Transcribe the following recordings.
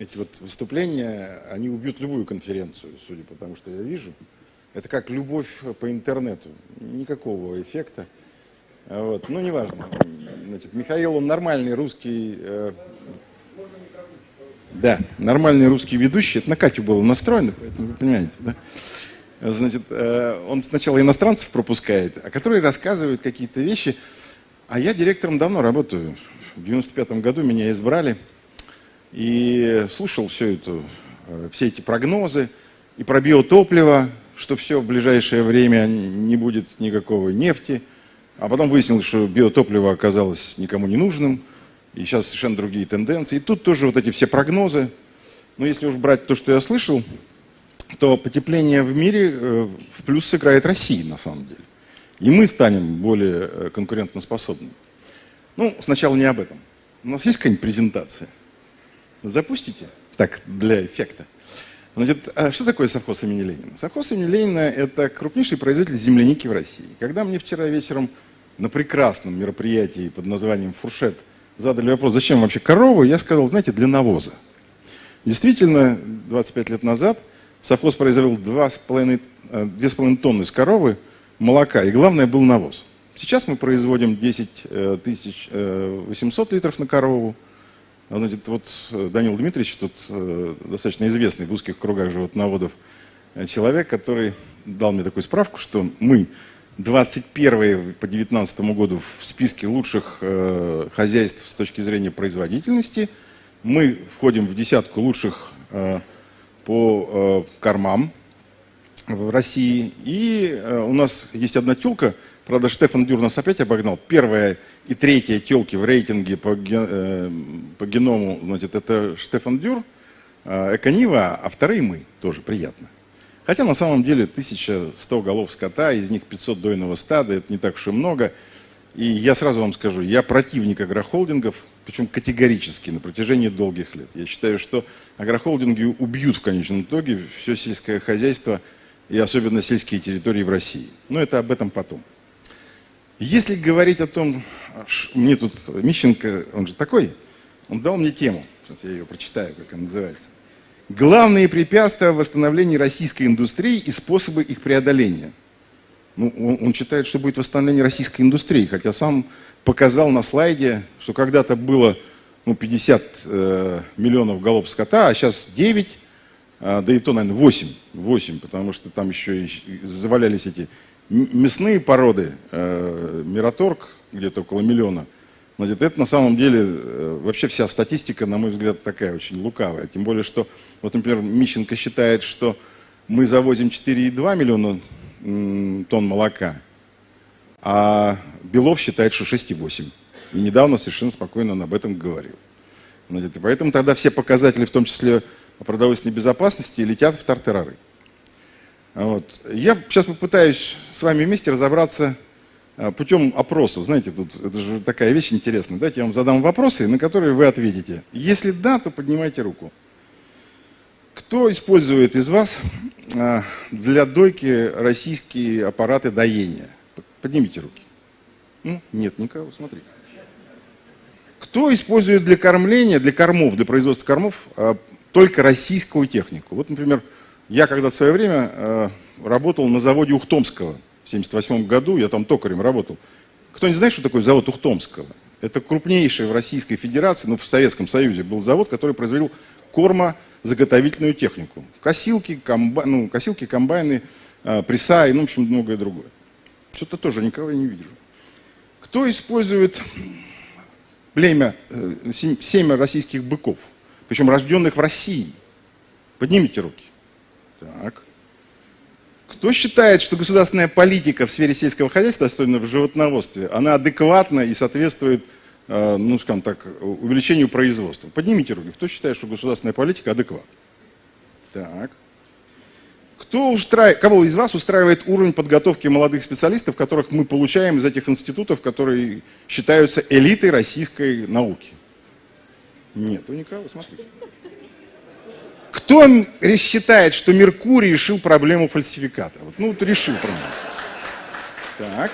эти вот выступления, они убьют любую конференцию, судя по тому, что я вижу. Это как любовь по интернету. Никакого эффекта. Вот. Ну, неважно. Значит, Михаил, он нормальный русский... Э, да, нормальный русский ведущий. Это на Катю было настроено, поэтому вы понимаете, да? Значит, э, он сначала иностранцев пропускает, а которые рассказывают какие-то вещи. А я директором давно работаю. В 95 году меня избрали. И слушал все это, э, все эти прогнозы. И про биотопливо, что все в ближайшее время не будет никакого нефти. А потом выяснилось, что биотопливо оказалось никому не нужным. И сейчас совершенно другие тенденции. И тут тоже вот эти все прогнозы. Но если уж брать то, что я слышал, то потепление в мире э, в плюс сыграет Россия на самом деле. И мы станем более э, конкурентоспособными. Ну, сначала не об этом. У нас есть какая-нибудь презентация? Запустите? Так, для эффекта. Значит, а что такое совхоз имени Ленина? Совхоз имени Ленина – это крупнейший производитель земляники в России. Когда мне вчера вечером на прекрасном мероприятии под названием «Фуршет» задали вопрос, зачем вообще корову, я сказал, знаете, для навоза. Действительно, 25 лет назад – Совхоз произвел 2,5 э, тонны с коровы молока, и главное был навоз. Сейчас мы производим 10 800 э, литров на корову. Значит, вот э, Данил Дмитриевич, тут достаточно известный в узких кругах животноводов человек, который дал мне такую справку, что мы 21 по 2019 году в списке лучших хозяйств с точки зрения производительности. Мы входим в десятку лучших по э, кормам в России. И э, у нас есть одна телка, правда, Штефан Дюр нас опять обогнал. Первая и третья телки в рейтинге по, э, по геному, значит, это Штефан Дюр, Эконива, а вторые мы, тоже приятно. Хотя на самом деле 1100 голов скота, из них 500 дойного стада, это не так уж и много. И я сразу вам скажу, я противник агрохолдингов, причем категорически на протяжении долгих лет. Я считаю, что агрохолдинги убьют в конечном итоге все сельское хозяйство и особенно сельские территории в России. Но это об этом потом. Если говорить о том, мне тут Мищенко, он же такой, он дал мне тему, сейчас я ее прочитаю, как она называется. Главные препятствия в восстановлении российской индустрии и способы их преодоления. Ну, он, он считает, что будет восстановление российской индустрии, хотя сам показал на слайде, что когда-то было ну, 50 э, миллионов голов скота, а сейчас 9, э, да и то, наверное, 8, 8, потому что там еще и завалялись эти мясные породы, э, Мираторг, где-то около миллиона. Значит, это на самом деле, э, вообще вся статистика, на мой взгляд, такая очень лукавая. Тем более, что, вот, например, Мищенко считает, что мы завозим 4,2 миллиона тонн молока, а Белов считает, что 6,8. И недавно совершенно спокойно он об этом говорил. И поэтому тогда все показатели, в том числе продовольственной безопасности, летят в тартарары. Вот. Я сейчас попытаюсь с вами вместе разобраться а, путем опросов. Знаете, тут это же такая вещь интересная. Давайте я вам задам вопросы, на которые вы ответите. Если да, то поднимайте руку. Кто использует из вас а, для дойки российские аппараты доения? Поднимите руки. Нет никого, смотри. Кто использует для кормления, для кормов, для производства кормов а, только российскую технику? Вот, например, я когда в свое время а, работал на заводе Ухтомского в 1978 году, я там токарем работал. Кто не знает, что такое завод Ухтомского? Это крупнейший в Российской Федерации, ну в Советском Союзе был завод, который производил корма заготовительную технику. Косилки, комба, ну, косилки комбайны, э, пресса и, ну, в общем, многое другое. Что-то тоже никого я не вижу. Кто использует племя, э, семя российских быков, причем рожденных в России? Поднимите руки. Так. Кто считает, что государственная политика в сфере сельского хозяйства, особенно в животноводстве, она адекватна и соответствует Э, ну, скажем так, увеличению производства. Поднимите руки, кто считает, что государственная политика адекватна? Так. Кто устраивает, кого из вас устраивает уровень подготовки молодых специалистов, которых мы получаем из этих институтов, которые считаются элитой российской науки? Нет, у никого, смотрите. Кто считает, что Меркурий решил проблему фальсификата? Вот, ну, вот решил проблему. Так.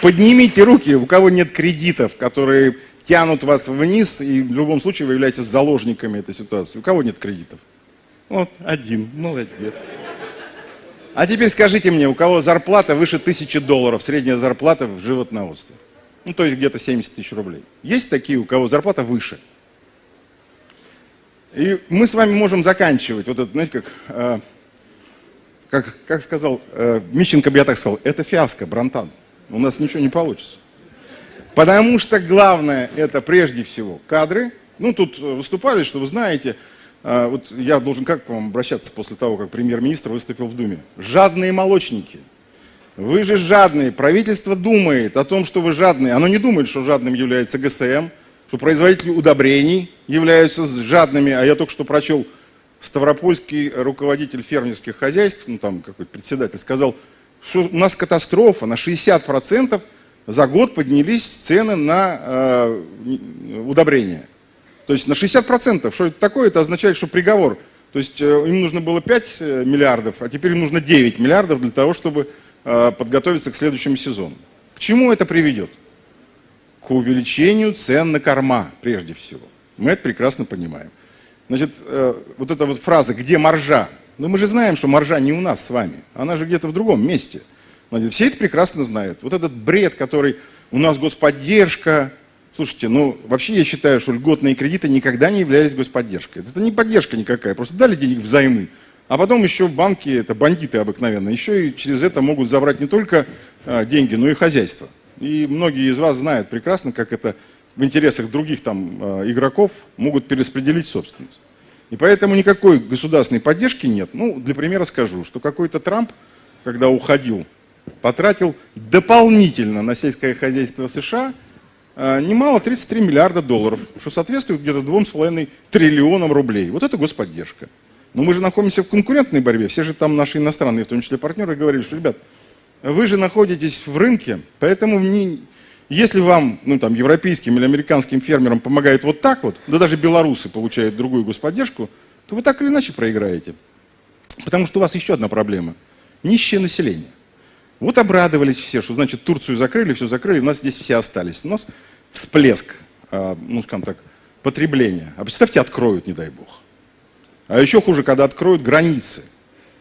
Поднимите руки, у кого нет кредитов, которые тянут вас вниз, и в любом случае вы являетесь заложниками этой ситуации. У кого нет кредитов? Вот, один, молодец. А теперь скажите мне, у кого зарплата выше тысячи долларов, средняя зарплата в животноводстве? Ну, то есть где-то 70 тысяч рублей. Есть такие, у кого зарплата выше? И мы с вами можем заканчивать, вот это, знаете, как, э, как, как сказал э, Мищенко, я так сказал, это фиаско, Бронтан. У нас ничего не получится. Потому что главное это прежде всего кадры. Ну, тут выступали, что вы знаете, э, вот я должен как к вам обращаться после того, как премьер-министр выступил в Думе? Жадные молочники. Вы же жадные. Правительство думает о том, что вы жадные. Оно не думает, что жадным является ГСМ, что производители удобрений являются жадными, а я только что прочел, Ставропольский руководитель фермерских хозяйств, ну там какой-то председатель, сказал, что у нас катастрофа, на 60% за год поднялись цены на э, удобрения. То есть на 60%. Что это такое? Это означает, что приговор. То есть э, им нужно было 5 э, миллиардов, а теперь им нужно 9 миллиардов для того, чтобы э, подготовиться к следующему сезону. К чему это приведет? К увеличению цен на корма, прежде всего. Мы это прекрасно понимаем. Значит, э, вот эта вот фраза «где маржа?» Ну мы же знаем, что маржа не у нас с вами, она же где-то в другом месте. Значит, все это прекрасно знают. Вот этот бред, который у нас господдержка, Слушайте, ну вообще я считаю, что льготные кредиты никогда не являлись господдержкой. Это не поддержка никакая, просто дали денег взаймы. А потом еще банки, это бандиты обыкновенно, еще и через это могут забрать не только а, деньги, но и хозяйство. И многие из вас знают прекрасно, как это в интересах других там э, игроков могут перераспределить собственность. И поэтому никакой государственной поддержки нет. Ну, для примера скажу, что какой-то Трамп, когда уходил, потратил дополнительно на сельское хозяйство США э, немало 33 миллиарда долларов, что соответствует где-то 2,5 триллионам рублей. Вот это господдержка. Но мы же находимся в конкурентной борьбе. Все же там наши иностранные, в том числе партнеры, говорили, что, ребят, вы же находитесь в рынке, поэтому не, если вам, ну там, европейским или американским фермерам помогает вот так вот, да даже белорусы получают другую господдержку, то вы так или иначе проиграете. Потому что у вас еще одна проблема. Нищее население. Вот обрадовались все, что значит Турцию закрыли, все закрыли, у нас здесь все остались. У нас всплеск, а, ну скажем так, потребления. А представьте, откроют, не дай бог. А еще хуже, когда откроют границы.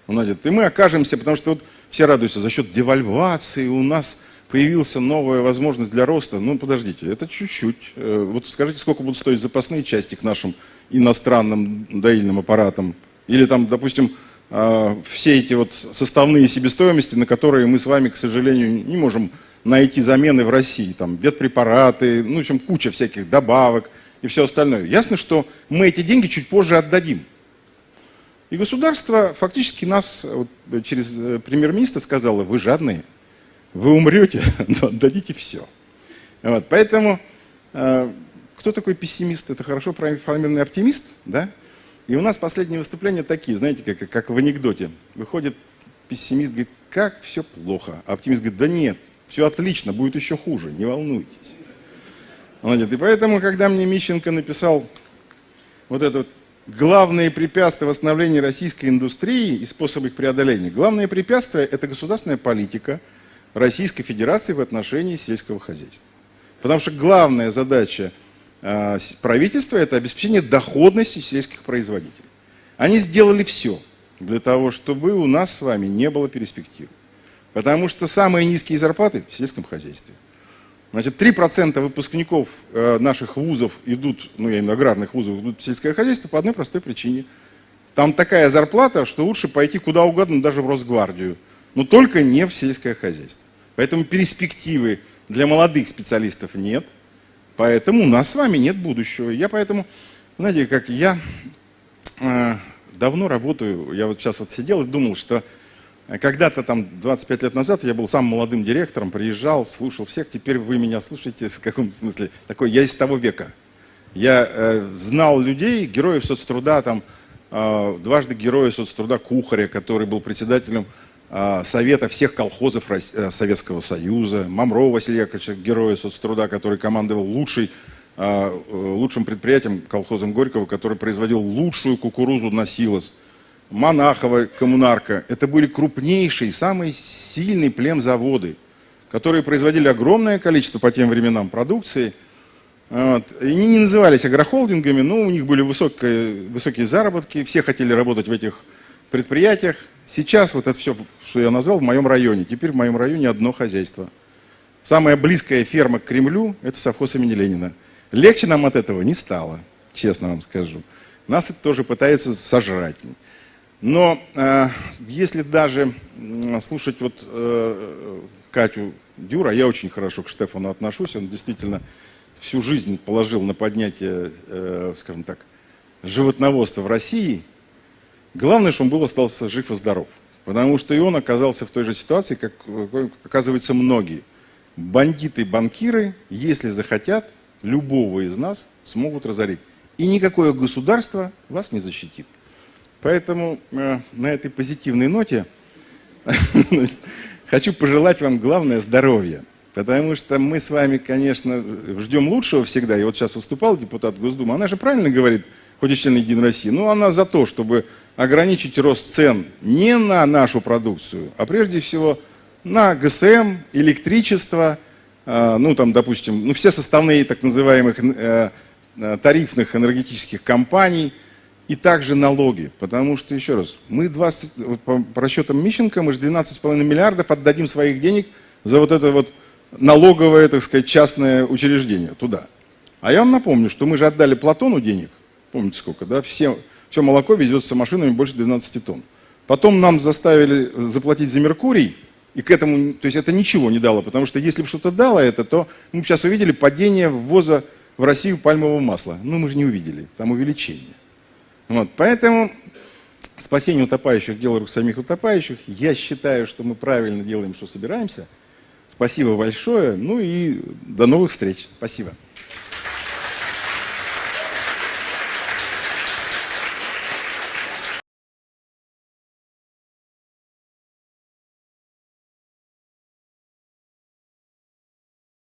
И мы окажемся, потому что вот все радуются, за счет девальвации у нас появилась новая возможность для роста. Ну, подождите, это чуть-чуть. Э, вот скажите, сколько будут стоить запасные части к нашим иностранным доильным аппаратам? Или там, допустим, э, все эти вот составные себестоимости, на которые мы с вами, к сожалению, не можем найти замены в России. Там ветпрепараты, ну, в общем, куча всяких добавок и все остальное. Ясно, что мы эти деньги чуть позже отдадим. И государство фактически нас, вот, через э, премьер-министра сказало, вы жадные, вы умрете, но отдадите все. Вот, поэтому э, кто такой пессимист? Это хорошо проинформированный оптимист, да? И у нас последние выступления такие, знаете, как, как в анекдоте. Выходит пессимист, говорит, как все плохо. А оптимист говорит, да нет, все отлично, будет еще хуже, не волнуйтесь. И поэтому, когда мне Мищенко написал вот это вот главные препятствия восстановления российской индустрии и способы их преодоления. Главное препятствие – это государственная политика Российской Федерации в отношении сельского хозяйства. Потому что главная задача э, правительства – это обеспечение доходности сельских производителей. Они сделали все для того, чтобы у нас с вами не было перспектив. Потому что самые низкие зарплаты в сельском хозяйстве. Значит, 3% выпускников э, наших вузов идут, ну я имею аграрных вузов, идут в сельское хозяйство по одной простой причине. Там такая зарплата, что лучше пойти куда угодно, даже в Росгвардию, но только не в сельское хозяйство. Поэтому перспективы для молодых специалистов нет, поэтому у нас с вами нет будущего. Я поэтому, знаете, как я э, давно работаю, я вот сейчас вот сидел и думал, что когда-то там 25 лет назад я был самым молодым директором, приезжал, слушал всех, теперь вы меня слушаете в каком смысле? Такой, я из того века. Я э, знал людей, героев соцтруда, там, э, дважды героя соцтруда Кухаря, который был председателем э, Совета всех колхозов Рос... э, Советского Союза, Мамрова Василия Яковлевича, героя соцтруда, который командовал лучший, э, э, лучшим предприятием, колхозом Горького, который производил лучшую кукурузу на силос. Монахова, Коммунарка, это были крупнейшие, самые сильные племзаводы, которые производили огромное количество по тем временам продукции. Вот. И они не назывались агрохолдингами, но у них были высокие, высокие заработки, все хотели работать в этих предприятиях. Сейчас вот это все, что я назвал, в моем районе. Теперь в моем районе одно хозяйство. Самая близкая ферма к Кремлю – это совхоз имени Ленина. Легче нам от этого не стало, честно вам скажу. Нас это тоже пытаются сожрать. Но э, если даже э, слушать вот э, Катю Дюра, я очень хорошо к Штефану отношусь, он действительно всю жизнь положил на поднятие, э, скажем так, животноводства в России, главное, что он был остался жив и здоров. Потому что и он оказался в той же ситуации, как оказываются многие. Бандиты-банкиры, если захотят, любого из нас смогут разорить. И никакое государство вас не защитит. Поэтому э, на этой позитивной ноте хочу пожелать вам главное здоровья. Потому что мы с вами, конечно, ждем лучшего всегда. И вот сейчас выступал депутат Госдумы, она же правильно говорит, хоть и член Единой России, но она за то, чтобы ограничить рост цен не на нашу продукцию, а прежде всего на ГСМ, электричество, а, ну там, допустим, ну все составные так называемых э, э, тарифных энергетических компаний и также налоги. Потому что, еще раз, мы 20, по расчетам Мищенко, мы же 12,5 миллиардов отдадим своих денег за вот это вот налоговое, так сказать, частное учреждение туда. А я вам напомню, что мы же отдали Платону денег, помните сколько, да, все, все молоко везется машинами больше 12 тонн. Потом нам заставили заплатить за Меркурий, и к этому, то есть это ничего не дало, потому что если бы что-то дало это, то мы сейчас увидели падение ввоза в Россию пальмового масла. Ну, мы же не увидели, там увеличение. Вот, поэтому спасение утопающих – дело рук самих утопающих. Я считаю, что мы правильно делаем, что собираемся – Спасибо большое. Ну и до новых встреч. Спасибо.